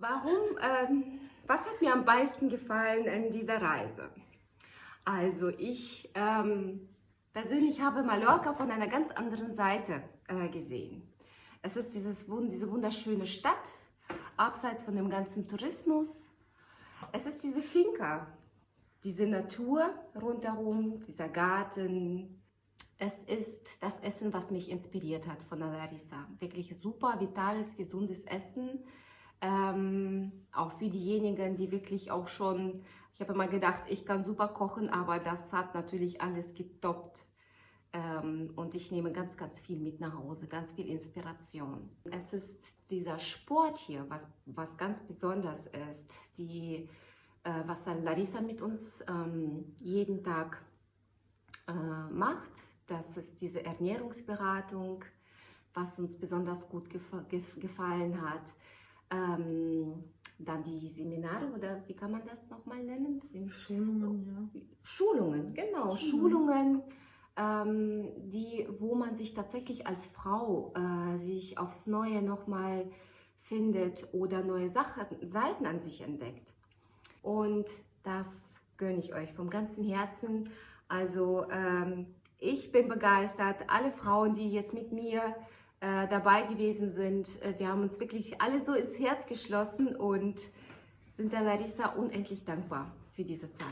Warum, ähm, was hat mir am meisten gefallen in dieser Reise? Also ich ähm, persönlich habe Mallorca von einer ganz anderen Seite äh, gesehen. Es ist dieses, diese wunderschöne Stadt, abseits von dem ganzen Tourismus. Es ist diese Finca, diese Natur rundherum, dieser Garten. Es ist das Essen, was mich inspiriert hat von Larissa. Wirklich super, vitales, gesundes Essen ähm, auch für diejenigen, die wirklich auch schon, ich habe immer gedacht, ich kann super kochen, aber das hat natürlich alles getoppt. Ähm, und ich nehme ganz, ganz viel mit nach Hause, ganz viel Inspiration. Es ist dieser Sport hier, was, was ganz besonders ist, die, äh, was Larissa mit uns ähm, jeden Tag äh, macht. Das ist diese Ernährungsberatung, was uns besonders gut gef gef gefallen hat. Ähm, dann die Seminare oder wie kann man das nochmal nennen? Schulungen, ja. Schulungen, genau, Schulungen, ähm, die, wo man sich tatsächlich als Frau äh, sich aufs Neue nochmal findet oder neue Sachen, Seiten an sich entdeckt. Und das gönne ich euch vom ganzen Herzen. Also ähm, ich bin begeistert. Alle Frauen, die jetzt mit mir äh, dabei gewesen sind. Äh, wir haben uns wirklich alle so ins Herz geschlossen und sind der Larissa unendlich dankbar für diese Zeit.